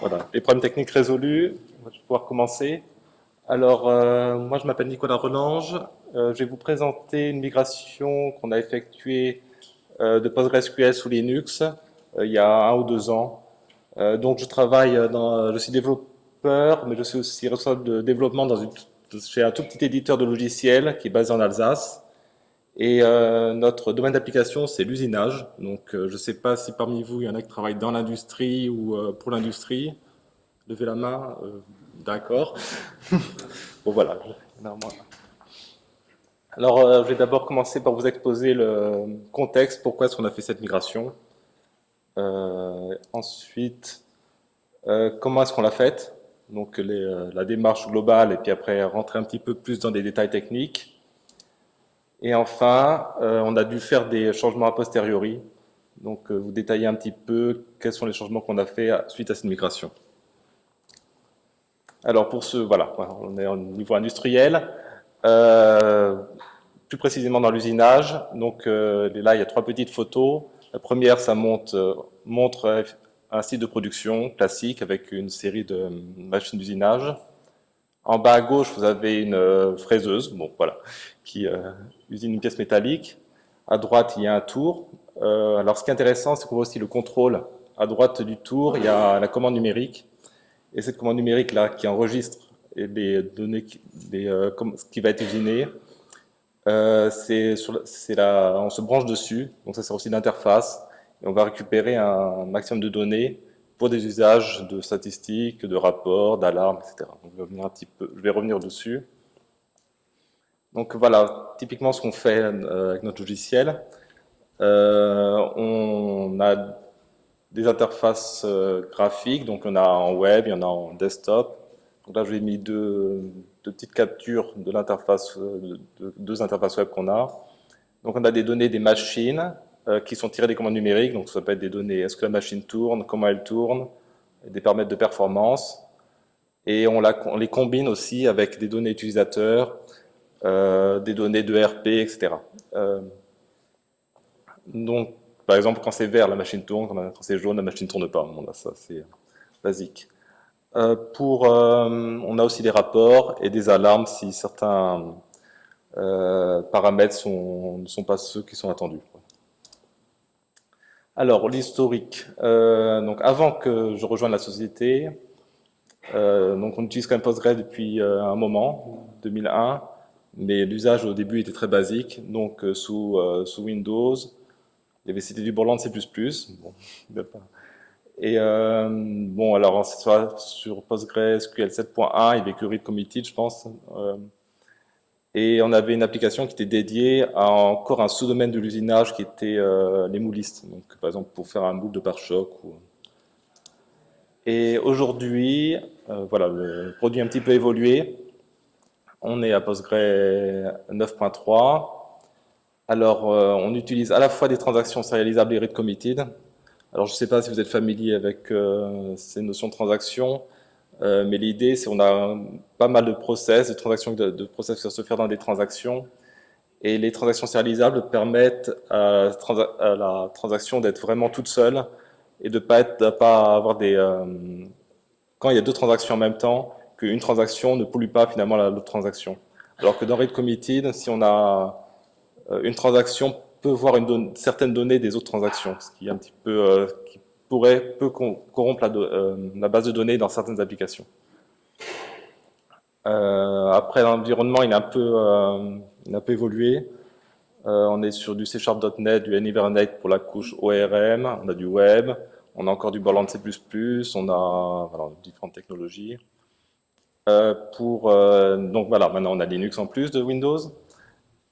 Voilà, les problèmes techniques résolus, je vais pouvoir commencer. Alors, euh, moi je m'appelle Nicolas Relange, euh, je vais vous présenter une migration qu'on a effectuée euh, de PostgreSQL sous Linux il y a un ou deux ans. donc je travaille dans, je suis développeur, mais je suis aussi responsable de développement dans une, chez un tout petit éditeur de logiciels qui est basé en Alsace. Et euh, notre domaine d'application, c'est l'usinage. Donc, euh, je ne sais pas si parmi vous, il y en a qui travaillent dans l'industrie ou euh, pour l'industrie. Levez la main. D'accord. bon, voilà. Alors, je vais d'abord commencer par vous exposer le contexte, pourquoi est-ce qu'on a fait cette migration. ensuite, comment est-ce qu'on l'a faite? Donc, les, la démarche globale, et puis après, rentrer un petit peu plus dans des détails techniques. Et enfin, euh, on a dû faire des changements a posteriori. Donc, euh, vous détaillez un petit peu quels sont les changements qu'on a fait suite à cette migration. Alors, pour ce, voilà, on est au niveau industriel. Euh, plus précisément dans l'usinage. Donc, là, il y a trois petites photos. La première, ça montre un site de production classique avec une série de machines d'usinage. En bas à gauche, vous avez une fraiseuse, bon voilà, qui usine une pièce métallique. À droite, il y a un tour. Euh, alors, ce qui est intéressant, c'est qu'on voit aussi le contrôle. À droite du tour, il y a la commande numérique. Et cette commande numérique-là, qui enregistre les données, euh, ce qui va être usiné, euh, on se branche dessus. Donc, ça sert aussi d'interface. Et on va récupérer un maximum de données pour des usages de statistiques, de rapports, d'alarmes, etc. Je vais revenir dessus. Donc voilà, typiquement ce qu'on fait euh, avec notre logiciel. Euh, on a des interfaces euh, graphiques, donc on a en web, il y en a en desktop. Donc là, je vais mis deux, petites captures de l'interface, de, deux interfaces web qu'on a. Donc on a des données des machines qui sont tirées des commandes numériques, donc ça peut être des données, est-ce que la machine tourne, comment elle tourne, des paramètres de performance. Et on, on les combine aussi avec des données utilisateurs, euh, des données de RP, etc. Euh, donc, par exemple, quand c'est vert, la machine tourne, quand c'est jaune, la machine ne tourne pas. Bon, là, ça, c'est basique. Euh, pour, on a aussi des rapports et des alarmes si certains paramètres ne sont pas ceux qui sont attendus. Alors, l'historique. donc, avant que je rejoigne la société, donc on utilise quand même Postgre depuis un moment, 2001 mais l'usage au début était très basique, donc euh, sous, euh, sous Windows, il y avait c'était du Borland C++, bon, et euh, bon, alors sur PostgreSQL 7.1, il y avait que read committed, je pense, et on avait une application qui était dédiée à encore un sous-domaine de l'usinage qui était les moulistes, donc par exemple pour faire un moule de pare-choc. Ou... Et aujourd'hui, voilà, le produit a un petit peu évolué, on est à Postgre 9.3. Alors, euh, on utilise à la fois des transactions serialisables et read committed. Alors, je ne sais pas si vous êtes familier avec euh, ces notions de transactions, euh, mais l'idée, c'est qu'on a pas mal de process, de transactions, de, process qui doivent se faire dans des transactions. Et les transactions serialisables permettent à, la transaction d'être vraiment toute seule et de pas être, pas avoir des, quand il y a deux transactions en même temps, qu'une transaction ne pollue pas finalement l'autre transaction. Alors que dans read committed, si on a euh, une transaction peut voir certaines données des autres transactions, ce qui est un petit peu euh, qui pourrait peut corrompre la, euh, la, base de données dans certaines applications. après l'environnement, il peu il a un peu évolué. on est sur du C .NET, du Hibernate pour la couche ORM, on a du web, on a encore du Borland C++, on a différentes technologies. Euh, euh, donc voilà, maintenant on a Linux en plus de Windows.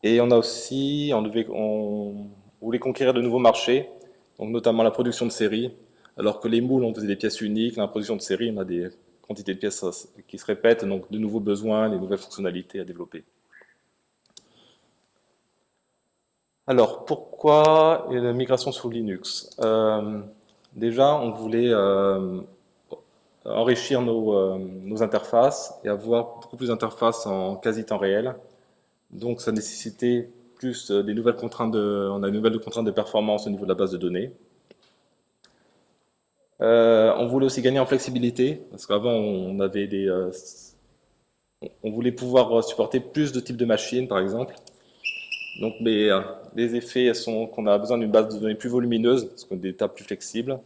Et on a aussi, on, voulait conquérir de nouveaux marchés, donc notamment la production de série. Alors que les moules, on faisait des pièces uniques, la production de série, on a des quantités de pièces qui se répètent, donc de nouveaux besoins, des nouvelles fonctionnalités à développer. Alors, pourquoi la migration sur Linux? Euh, Déjà, on voulait enrichir euh, nos, interfaces et avoir beaucoup plus d'interfaces en quasi-temps réel. Donc ça nécessitait plus euh, des nouvelles contraintes de, on a une nouvelle contrainte de performance au niveau de la base de données. on voulait aussi gagner en flexibilité, parce qu'avant on avait des, on voulait pouvoir supporter plus de types de machines, par exemple. Donc les, les effets sont qu'on a besoin d'une base de données plus volumineuse, parce qu'on a des tables plus flexibles.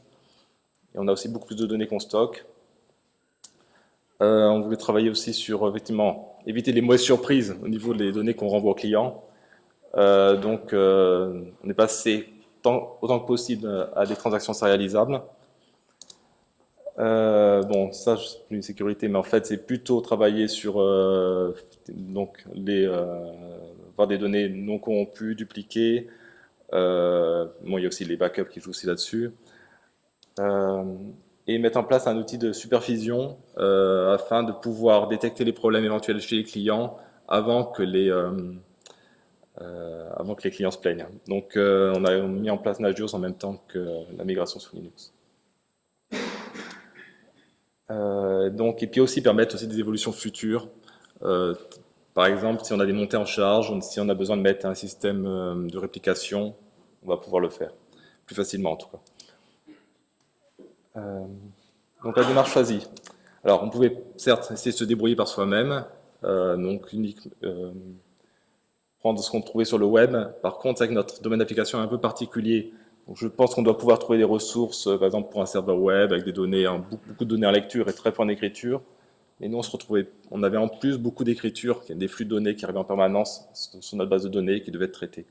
Et on a aussi beaucoup plus de données qu'on stocke. Euh, on voulait travailler aussi sur, effectivement, éviter les mauvaises surprises au niveau des données qu'on renvoie aux clients. Euh, donc, euh, on est passé autant que possible à des transactions sérialisables. bon, ça, c'est une sécurité, mais en fait, c'est plutôt travailler sur donc les, avoir des données non corrompues, dupliquées. bon, il y a aussi les backups qui jouent aussi là-dessus et mettre en place un outil de supervision euh, afin de pouvoir détecter les problèmes éventuels chez les clients avant que les, euh, euh, avant que les clients se plaignent. Donc on a mis en place Nagios en même temps que la migration sous Linux. donc, et puis aussi permettre aussi des évolutions futures. par exemple, si on a des montées en charge, si on a besoin de mettre un système de réplication, on va pouvoir le faire, plus facilement en tout cas. Euh, donc la démarche choisie. Alors on pouvait certes essayer de se débrouiller par soi-même, euh, donc unique, euh, prendre ce qu'on trouvait sur le web. Par contre, c'est que notre domaine d'application est un peu particulier. Donc, je pense qu'on doit pouvoir trouver des ressources, par exemple pour un serveur web avec des données, beaucoup, de données en lecture et très peu en écriture. Et nous, on se retrouvait, on avait en plus beaucoup d'écriture, des flux de données qui arrivaient en permanence sur notre base de données qui devaient être traités.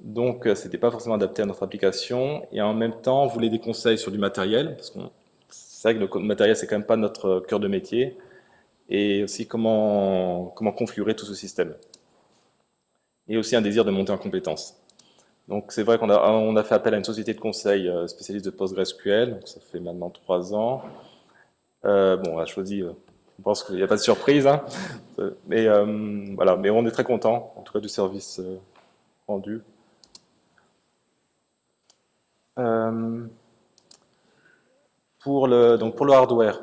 Donc, euh, c'était pas forcément adapté à notre application. Et en même temps, on voulait des conseils sur du matériel, parce qu'on c'est vrai que le matériel, c'est quand même pas notre cœur de métier. Et aussi comment, comment configurer tout ce système. Et aussi un désir de monter en compétences. Donc, c'est vrai qu'on a, on a fait appel à une société de conseil euh, spécialiste de PostgreSQL. Donc, ça fait maintenant trois ans. Euh, bon, on a choisi je pense qu'il n'y a pas de surprise, hein. mais voilà. Mais on est très content, en tout cas, du service rendu. Euh, pour, le, donc pour le hardware,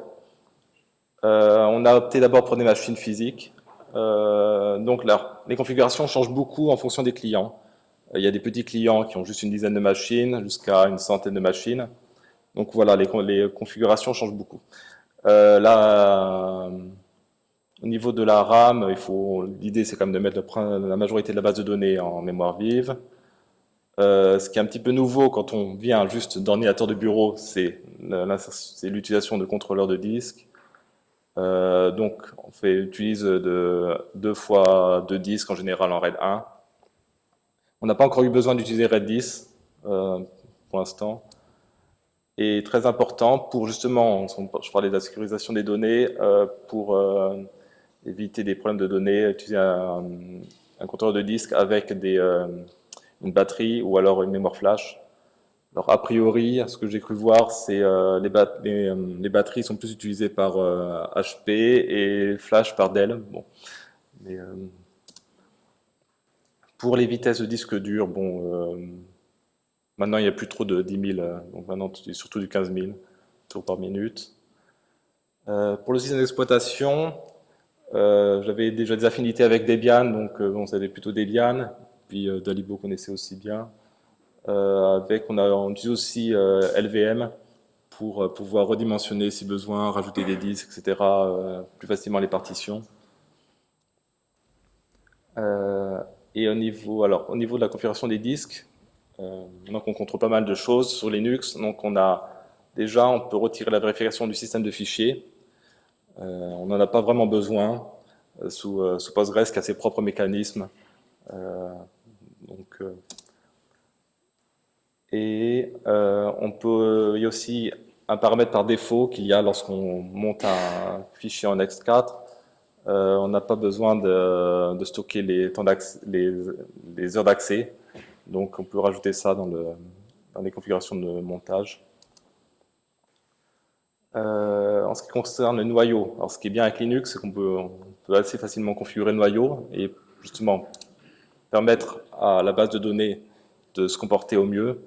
euh, on a opté d'abord pour des machines physiques. Euh, donc là, les configurations changent beaucoup en fonction des clients. Il y a des petits clients qui ont juste une dizaine de machines, jusqu'à une centaine de machines. Donc voilà, les, les configurations changent beaucoup. là, au niveau de la RAM, l'idée c'est quand même de mettre la majorité de la base de données en mémoire vive. Euh, ce qui est un petit peu nouveau quand on vient juste d'ordinateur de bureau, c'est l'utilisation de contrôleurs de disque. Euh, donc, on fait, utilise de, deux fois deux disques en général en RAID 1. On n'a pas encore eu besoin d'utiliser RAID 10 euh, pour l'instant. Et très important pour justement, je parlais de la sécurisation des données, pour éviter des problèmes de données, utiliser un, un contrôleur de disque avec des une batterie ou alors une mémoire flash. Alors a priori, ce que j'ai cru voir, c'est euh, les, euh, batteries sont plus utilisées par HP euh, et flash par Dell. Bon. Mais, pour les vitesses de disque dur, bon, maintenant il n'y a plus trop de 10 000, donc maintenant surtout du 15 000 tours par minute. pour le système d'exploitation, j'avais déjà des affinités avec Debian, donc bon, c'était plutôt Debian puis euh, Dalibo connaissait aussi bien. Euh, avec, on, a, utilise aussi euh, LVM pour pouvoir redimensionner si besoin, rajouter des disques, etc., plus facilement les partitions. et au niveau, alors, au niveau de la configuration des disques, donc on contrôle pas mal de choses sur Linux. Donc on a déjà, on peut retirer la vérification du système de fichiers. on n'en a pas vraiment besoin sous, sous, Postgres qui a ses propres mécanismes. Euh, et euh, on peut, il y a aussi un paramètre par défaut qu'il y a lorsqu'on monte un fichier en X4. Euh, on n'a pas besoin de, stocker les, heures d'accès. Donc on peut rajouter ça dans les configurations de montage. en ce qui concerne le noyau, alors ce qui est bien avec Linux, c'est qu'on peut, peut, assez facilement configurer le noyau et justement permettre à la base de données de se comporter au mieux.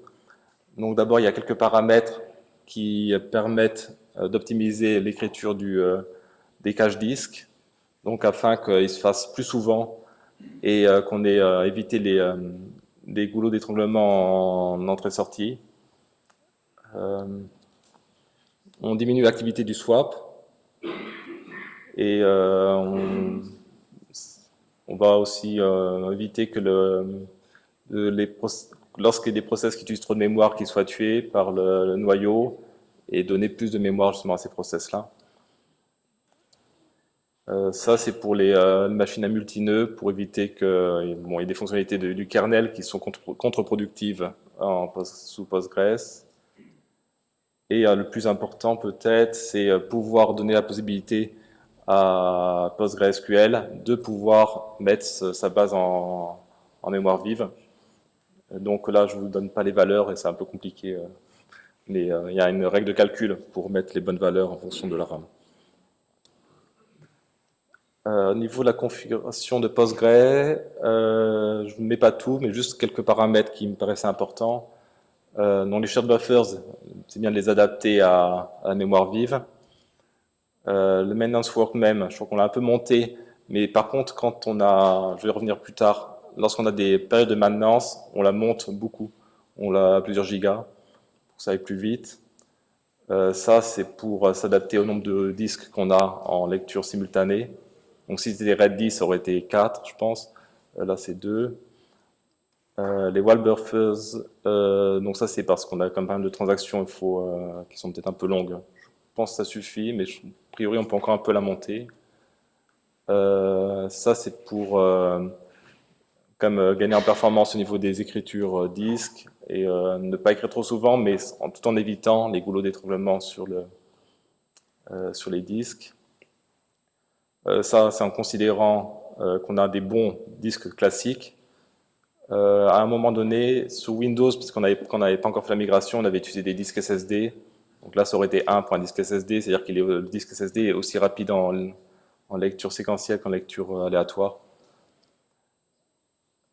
Donc d'abord, il y a quelques paramètres qui permettent euh, d'optimiser l'écriture euh, des caches disques, donc afin qu'ils se fassent plus souvent et euh, qu'on ait évité les, goulots d'étranglement en entrée-sortie. on diminue l'activité du swap et on, on, va aussi éviter que le, les lorsqu'il y a des process qui utilisent trop de mémoire, qu'ils soient tués par le, noyau et donner plus de mémoire justement à ces process-là. Euh, ça, c'est pour les euh, machines à multi-nœuds, pour éviter que bon, y ait des fonctionnalités du kernel qui sont contre-productives sous Postgres. Et euh, le plus important peut-être, c'est pouvoir donner la possibilité PostgreSQL de pouvoir mettre sa base en mémoire vive. Donc là, je ne vous donne pas les valeurs et c'est un peu compliqué. Euh, mais euh, il y a une règle de calcul pour mettre les bonnes valeurs en fonction de la RAM. Euh, au niveau de la configuration de Postgre, je ne mets pas tout, mais juste quelques paramètres qui me paraissaient importants. dans les shared buffers, c'est bien de les adapter à, la mémoire vive. Le maintenance work même, je crois qu'on l'a un peu monté, mais par contre, quand on a, je vais revenir plus tard, lorsqu'on a des périodes de maintenance, on la monte beaucoup. On l'a à plusieurs gigas pour que ça aille plus vite. Euh, ça, c'est pour euh, s'adapter au nombre de disques qu'on a en lecture simultanée. Donc si c'était RAID 10, ça aurait été 4, je pense. Euh, là, c'est 2. les wall buffers, donc ça, c'est parce qu'on a quand même de transactions il faut, qui sont peut-être un peu longues. Je pense que ça suffit, mais a priori, on peut encore un peu la monter. ça, c'est pour comme euh, gagner en performance au niveau des écritures euh, disques et euh, ne pas écrire trop souvent, mais tout en évitant les goulots d'étranglement sur, le, sur les disques. ça, c'est en considérant qu'on a des bons disques classiques. à un moment donné, sous Windows, puisqu'on n'avait pas encore fait la migration, on avait utilisé des disques SSD. Donc là, ça aurait été 1 pour un disque SSD, c'est-à-dire que le disque SSD est aussi rapide en, en lecture séquentielle qu'en lecture aléatoire.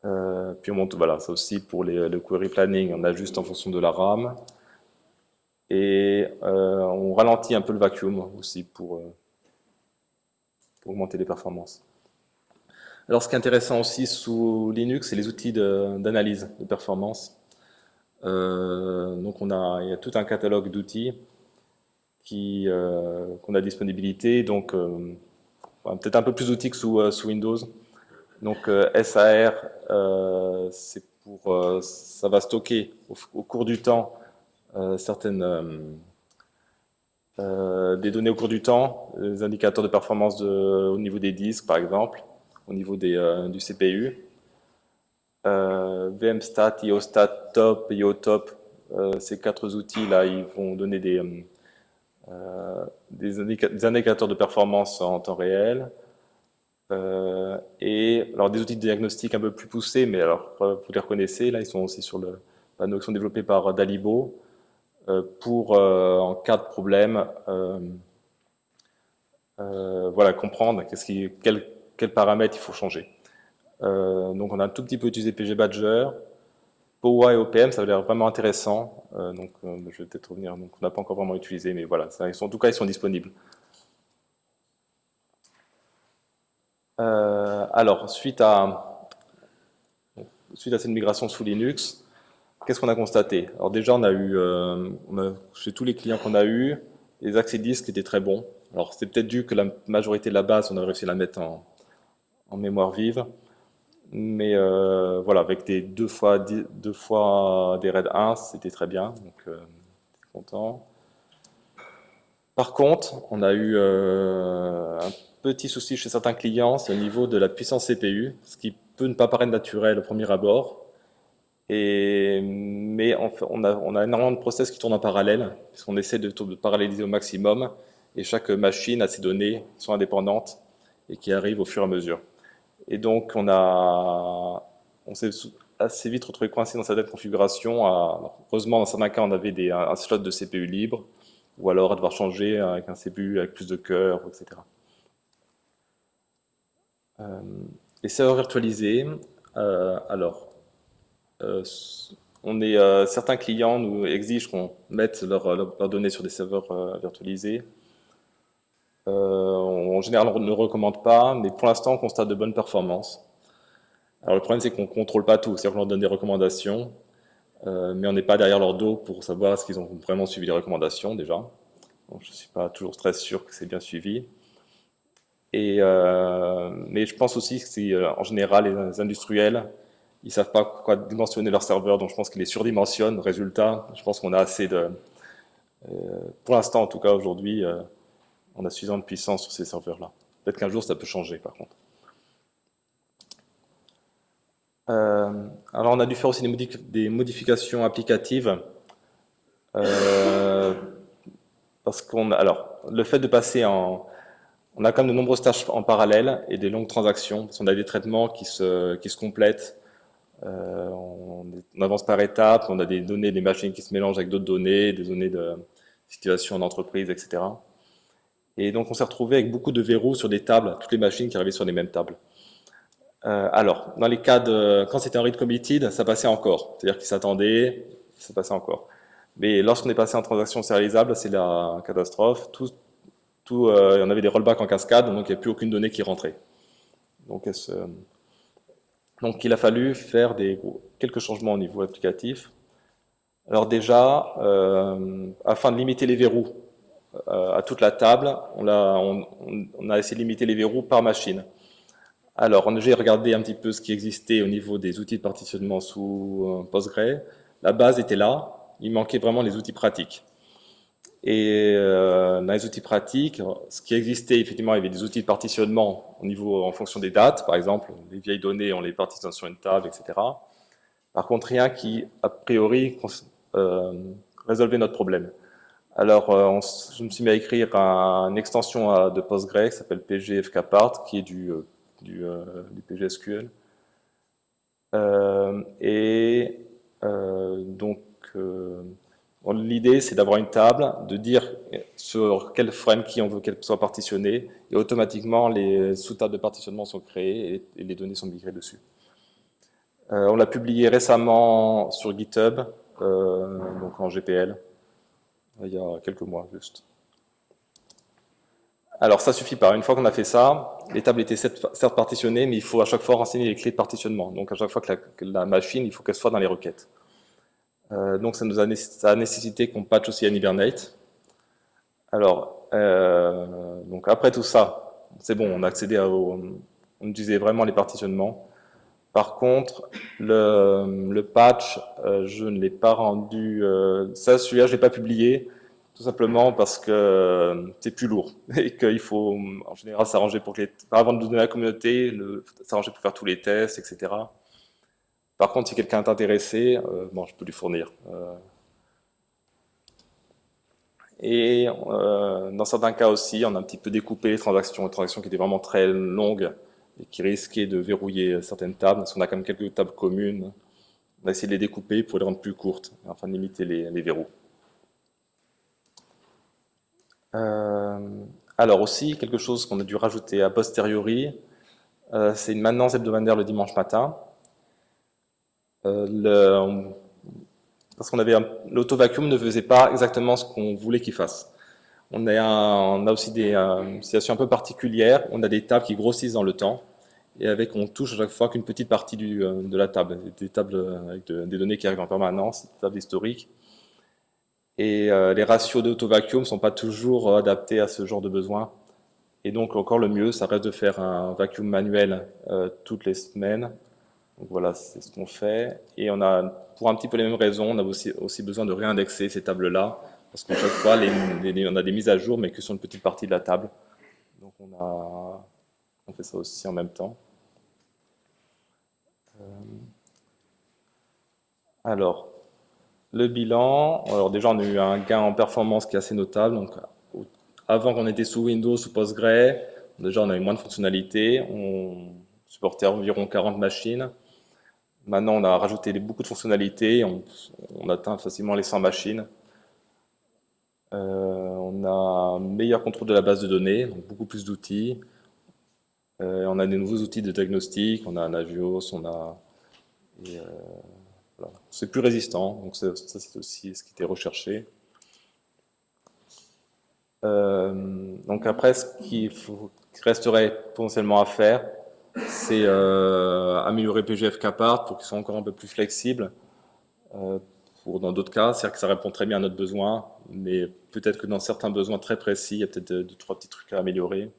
Euh, puis on monte, voilà, ça aussi pour le query planning, on ajuste en fonction de la RAM. Et euh, on ralentit un peu le vacuum aussi euh, pour augmenter les performances. Alors ce qui est intéressant aussi sous Linux, c'est les outils d'analyse de, performance. Donc on a, il y a tout un catalogue d'outils qu'on a disponibilité, donc peut-être un peu plus d'outils que sous, Windows. Donc euh, SAR, euh, euh, ça va stocker au, cours du temps certaines des données au cours du temps, les indicateurs de performance au niveau des disques par exemple, au niveau du CPU. VMstat, IOStat, Top, IOTop, ces quatre outils-là, ils vont donner des, des, indicateurs de performance en temps réel. Euh, et alors des outils de diagnostic un peu plus poussés, mais alors euh, vous les reconnaissez, là ils sont aussi sur le panneau, qui sont développés par Dalibo euh, pour en cas de problème, voilà comprendre quels quel paramètres il faut changer. Donc on a un tout petit peu utilisé PG Badger, POA et OPM, ça a l'air vraiment intéressant. donc je vais peut-être revenir. Donc on n'a pas encore vraiment utilisé, mais voilà, en tout cas ils sont disponibles. Euh, alors, suite à, suite à cette migration sous Linux, qu'est-ce qu'on a constaté? Alors déjà, on a eu, euh, chez tous les clients qu'on a eu, les accès disques étaient très bons. Alors c'est peut-être dû que la majorité de la base, on a réussi à la mettre en, mémoire vive. Mais euh, voilà, avec des deux fois, deux fois des RAID 1, c'était très bien, donc euh, content. Par contre, on a eu un petit souci chez certains clients, c'est au niveau de la puissance CPU, ce qui peut ne pas paraître naturel au premier abord. Et, mais on, on, a, on a énormément de process qui tournent en parallèle, puisqu'on essaie de, de, paralléliser au maximum, et chaque machine a ses données qui sont indépendantes et qui arrivent au fur et à mesure. Et donc on a, on s'est assez vite retrouvé coincé dans cette configuration. heureusement, dans certains cas, on avait des, un slot de CPU libre, ou alors à devoir changer avec un CPU avec plus de cœur, etc. Euh, les serveurs virtualisés, euh, alors, euh, certains clients nous exigent qu'on mette leurs données sur des serveurs virtualisés. En général, on ne recommande pas, mais pour l'instant, on constate de bonnes performances. Alors le problème, c'est qu'on ne contrôle pas tout, c'est-à-dire qu'on leur donne des recommandations, mais on n'est pas derrière leur dos pour savoir est-ce qu'ils ont vraiment suivi les recommandations déjà. Donc, je ne suis pas toujours très sûr que c'est bien suivi. Et, mais je pense aussi que c'est en général les industriels ils savent pas quoi dimensionner leur serveur, donc je pense qu'ils les surdimensionnent. Résultat, je pense qu'on a assez de... Euh, pour l'instant, en tout cas, aujourd'hui, euh, on a suffisamment de puissance sur ces serveurs-là. Peut-être qu'un jour, ça peut changer, par contre. Euh, alors, on a dû faire aussi des, modifications applicatives. parce qu'on alors, le fait de passer en... On a quand même de nombreuses tâches en parallèle et des longues transactions, parce qu'on a des traitements qui se, complètent, euh, on, avance par étapes, on a des données des machines qui se mélangent avec d'autres données, des données de situation d'entreprise, etc. Et donc on s'est retrouvé avec beaucoup de verrous sur des tables, toutes les machines qui arrivaient sur les mêmes tables. Euh, alors, dans les cas de... Quand c'était un read committed, ça passait encore. C'est-à-dire qu'il s'attendait, ça passait encore. Mais lorsqu'on est passé en transaction sérialisable, c'est la catastrophe. Tout, tout, euh, on avait des rollbacks en cascade, donc il n'y a plus aucune donnée qui rentrait. Donc se, donc il a fallu faire des, quelques changements au niveau applicatif. Alors déjà, euh, afin de limiter les verrous euh, à toute la table, on a, essayé de limiter les verrous par machine. Alors, j'ai regardé un petit peu ce qui existait au niveau des outils de partitionnement sous euh, Postgre. La base était là, il manquait vraiment les outils pratiques. Et euh, dans les outils pratiques, ce qui existait, effectivement, il y avait des outils de partitionnement au niveau, en fonction des dates, par exemple, les vieilles données, on les partitionne sur une table, etc. Par contre, rien qui, a priori, euh, résolvait notre problème. Alors, euh, je me suis mis à écrire une extension de PostgreSQL qui s'appelle pgfkpart, qui est du, euh, du, euh, PGSQL. et donc, L'idée, c'est d'avoir une table, de dire sur quel frame qui on veut qu'elle soit partitionnée, et automatiquement, les sous-tables de partitionnement sont créées et, les données sont migrées dessus. Euh, on l'a publié récemment sur GitHub, euh, donc en GPL, il y a quelques mois juste. Alors ça suffit pas, une fois qu'on a fait ça, les tables étaient certes partitionnées, mais il faut à chaque fois renseigner les clés de partitionnement. Donc à chaque fois que la, machine, il faut qu'elle soit dans les requêtes. Euh, donc ça nous a, nécessité qu'on patch aussi à Hibernate. Alors, euh, après tout ça, c'est bon, on a accédé à, on utilisait vraiment les partitionnements. Par contre, le, patch, euh, je ne l'ai pas rendu, euh, ça celui-là je l'ai pas publié, tout simplement parce que euh, c'est plus lourd et qu'il faut en général s'arranger pour que les, avant de donner à la communauté, s'arranger pour faire tous les tests, etc. Par contre, si quelqu'un est intéressé, bon, je peux lui fournir. Et dans certains cas aussi, on a un petit peu découpé les transactions, les transactions qui étaient vraiment très longues et qui risquaient de verrouiller certaines tables, parce qu'on a quand même quelques tables communes. On a essayé de les découper pour les rendre plus courtes, afin de limiter les, verrous. alors aussi, quelque chose qu'on a dû rajouter a posteriori, c'est une maintenance hebdomadaire le dimanche matin. Euh, le, parce qu'on avait l'auto-vacuum ne faisait pas exactement ce qu'on voulait qu'il fasse. On a, aussi des euh, situations un peu particulières. On a des tables qui grossissent dans le temps et avec on touche à chaque fois qu'une petite partie euh, de la table, des tables avec des données qui arrivent en permanence, des tables historiques. Et les ratios d'auto-vacuum ne sont pas toujours adaptés à ce genre de besoin. Et donc encore le mieux, ça reste de faire un vacuum manuel toutes les semaines donc voilà, c'est ce qu'on fait. Et on a, pour un petit peu les mêmes raisons, on a aussi, aussi besoin de réindexer ces tables-là, parce qu'à chaque fois, on a des mises à jour, mais que sur une petite partie de la table. Donc on, a, fait ça aussi en même temps. Euh, alors, le bilan, alors déjà on a eu un gain en performance qui est assez notable. Donc, avant qu'on était sous Windows, sous Postgre, déjà on a eu moins de fonctionnalités, on supportait environ 40 machines. Maintenant, on a rajouté beaucoup de fonctionnalités, on, atteint facilement les 100 machines. Euh, on a un meilleur contrôle de la base de données, beaucoup plus d'outils. Euh, on a des nouveaux outils de diagnostic, on a un Agios, on. Euh, c'est plus résistant, donc ça c'est aussi ce qui était recherché. donc après, ce qui resterait potentiellement à faire, c'est euh, améliorer PGF Capart pour qu'ils soient encore un peu plus flexibles. euh, dans d'autres cas, c'est-à-dire que ça répond très bien à notre besoin, mais peut-être que dans certains besoins très précis, il y a peut-être deux, trois petits trucs à améliorer.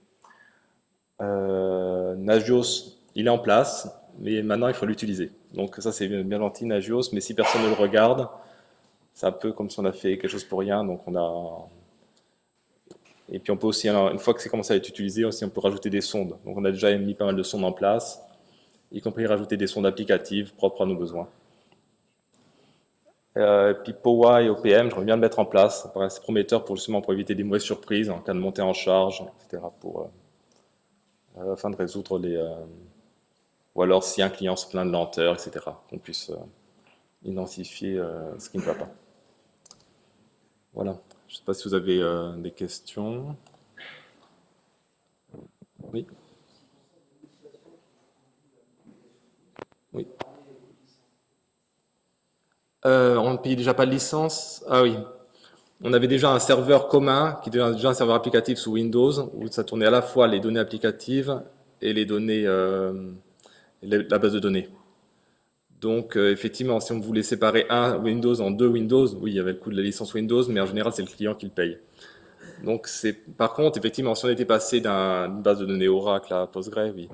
Euh, Nagios, il est en place, mais maintenant il faut l'utiliser. Donc ça c'est bien gentil Nagios, mais si personne ne le regarde, c'est un peu comme si on a fait quelque chose pour rien, donc on a... Et puis on peut aussi, une fois que c'est commencé à être utilisé, aussi on peut rajouter des sondes. Donc on a déjà mis pas mal de sondes en place, y compris rajouter des sondes applicatives propres à nos besoins. Euh, puis et OPM, j'aimerais bien le mettre en place, ça paraît assez prometteur pour justement pour éviter des mauvaises surprises en cas de montée en charge, etc. Pour, euh, euh, afin de résoudre les... Euh, ou alors si un client se plaint de lenteur, etc. Qu'on puisse identifier ce qui ne va pas. Voilà. Je ne sais pas si vous avez des questions. Oui Oui. Euh, on ne payait déjà pas de licence. Ah oui. On avait déjà un serveur commun, qui était déjà un serveur applicatif sous Windows, où ça tournait à la fois les données applicatives et les données, euh, la base de données. Donc, euh, effectivement, si on voulait séparer un Windows en deux Windows, oui, il y avait le coût de la licence Windows, mais en général, c'est le client qui le paye. Donc, c'est par contre, effectivement, si on était passé d'une base de données Oracle à Postgre, oui.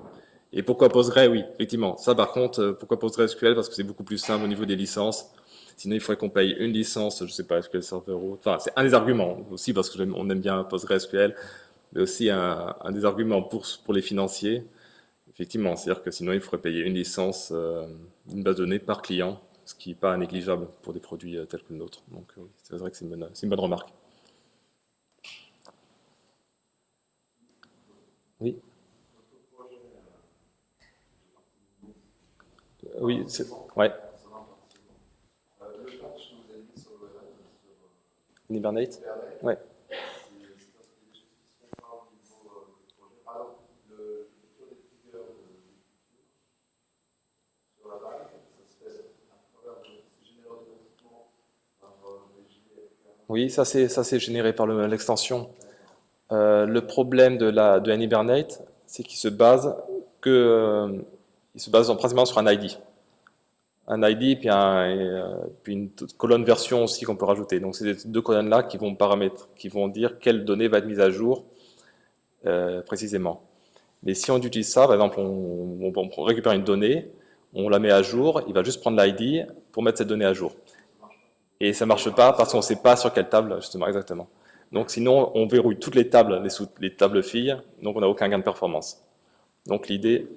Et pourquoi Postgre Oui, effectivement. Ça, par contre, pourquoi PostgreSQL Parce que c'est beaucoup plus simple au niveau des licences. Sinon, il faudrait qu'on paye une licence, je ne sais pas, SQL Server ou... Enfin, c'est un des arguments aussi, parce qu'on aime bien PostgreSQL, mais aussi un, des arguments pour, pour les financiers. Effectivement, c'est-à-dire que sinon, il faudrait payer une licence, euh, une base de données par client, ce qui n'est pas négligeable pour des produits euh, tels que le nôtre. Donc, euh, c'est vrai que c'est une, une bonne remarque. Oui Oui, c'est... Ouais. Hibernate Ouais. Oui, ça c'est généré par l'extension. Euh, le problème de, la, de Hibernate, c'est qu'il se base que euh, il se base principalement sur un ID un ID puis, euh, puis une colonne version aussi qu'on peut rajouter. Donc c'est ces deux colonnes-là qui vont paramètres, qui vont dire quelle donnée va être mise à jour euh, précisément. Mais si on utilise ça, par exemple, on, on, récupère une donnée, on la met à jour, il va juste prendre l'ID pour mettre cette donnée à jour. Et ça marche pas parce qu'on ne sait pas sur quelle table, justement, exactement. Donc sinon, on verrouille toutes les tables, les, les tables filles, donc on n'a aucun gain de performance. Donc l'idée...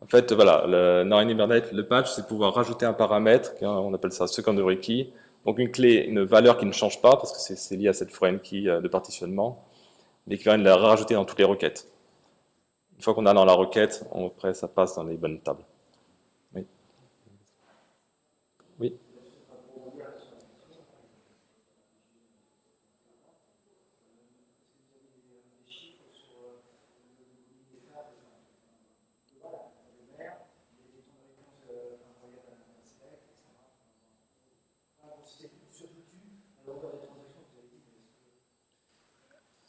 en fait, voilà, le, Hibernate, le patch, c'est pouvoir rajouter un paramètre, on appelle ça secondary key, donc une clé, une valeur qui ne change pas, parce que c'est lié à cette foreign key euh, de partitionnement, mais qui va la rajouter dans toutes les requêtes. Une fois qu'on a dans la requête, après ça passe dans les bonnes tables. Oui.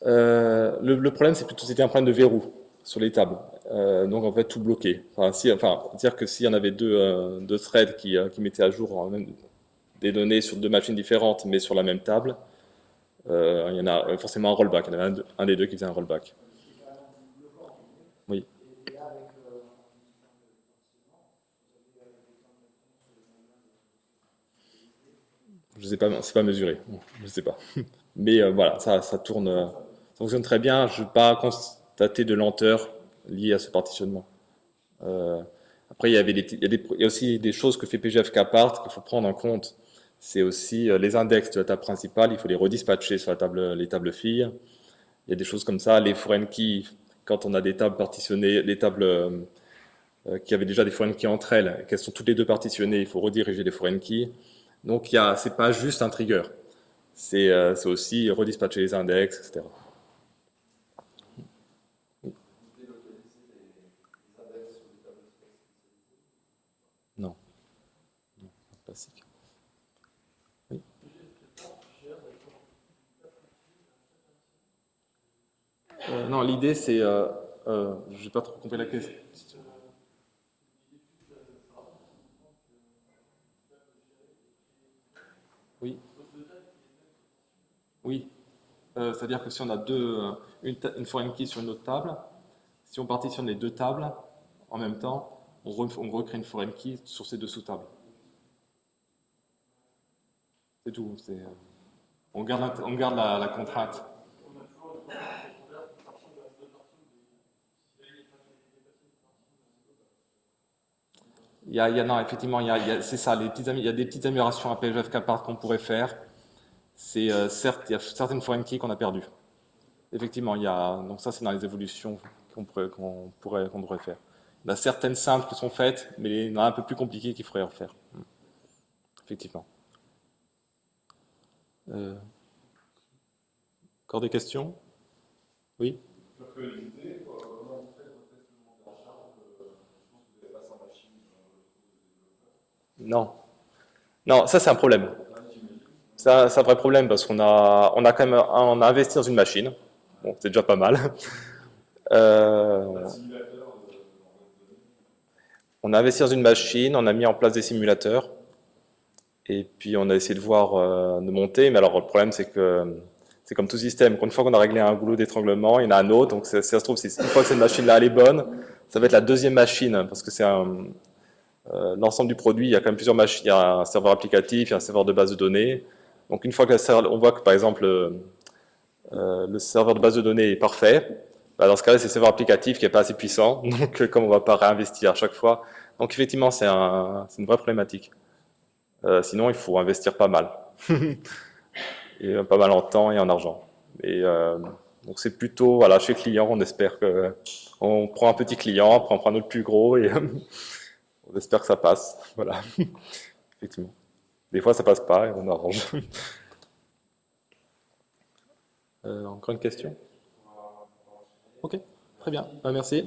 Euh, le, problème, c'est plutôt c'était un problème de verrou sur les tables. Euh, donc en fait tout bloqué. Enfin, si, enfin dire que s'il y en avait deux, euh, deux threads qui, qui, mettaient à jour des données sur deux machines différentes, mais sur la même table, il y en a forcément un rollback. Il y en avait un, des deux qui faisait un rollback. Oui. Je sais pas, c'est pas mesuré. Je sais pas. Mais voilà, ça, ça tourne fonctionne très bien. Je n'ai pas constaté de lenteur liée à ce partitionnement. Euh, après, il y, avait a aussi des choses que fait PGFK part qu'il faut prendre en compte. C'est aussi euh, les index de la table principale, il faut les redispatcher sur les tables filles. Il y a des choses comme ça. Les foreign keys, quand on a des tables partitionnées, les tables euh, qui avaient déjà des foreign keys entre elles, qu'elles sont toutes les deux partitionnées, il faut rediriger les foreign keys. Donc, ce n'est pas juste un trigger. C'est aussi redispatcher les index, etc. Oui euh, Non, l'idée c'est... Euh, euh, je n'ai pas trop compris la question. Oui. Oui. Euh, c'est-à-dire que si on a deux, euh, une, une key sur une autre table, si on partitionne les deux tables en même temps, on, recrée une foreign key sur ces deux sous-tables. C'est tout. Euh, on garde, on la, contrainte. Il y a, il a, non, effectivement, c'est ça, les petites, il y a des petites améliorations à PFFK qu'on pourrait faire c'est euh, certes, il y a certaines foreign keys qu'on a perdues. Effectivement, il y a, donc ça c'est dans les évolutions qu'on pourrait, pourrait, qu'on devrait faire. Il y a certaines simples qui sont faites, mais il y en a un peu plus compliquées qu'il faudrait refaire. Effectivement. Euh, encore des questions? Oui? Non. Non, ça c'est un problème. C'est un, vrai problème parce qu'on a, on a quand même on a investi dans une machine. Bon, c'est déjà pas mal. Euh, on a investi dans une machine, on a mis en place des simulateurs. Et puis on a essayé de voir euh, de monter. Mais alors le problème c'est que c'est comme tout système. Une fois qu'on a réglé un goulot d'étranglement, il y en a un autre. Donc ça se trouve, une fois que cette machine-là est bonne, ça va être la deuxième machine parce que c'est euh, l'ensemble du produit, il y a quand même plusieurs machines. Il y a un serveur applicatif, il y a un serveur de base de données. Donc une fois que on voit que par exemple euh, le serveur de base de données est parfait, bah, dans ce cas-là c'est le serveur applicatif qui n'est pas assez puissant, donc comme on ne va pas réinvestir à chaque fois, donc effectivement c'est un, une vraie problématique. Euh, sinon il faut investir pas mal, et pas mal en temps et en argent. Et euh, donc c'est plutôt, voilà, chez client, on espère que on prend un petit client, après on prend un autre plus gros et on espère que ça passe. Voilà, effectivement. Des fois, ça passe pas et on arrange. euh, encore une question? Ok, très bien. Bah, merci.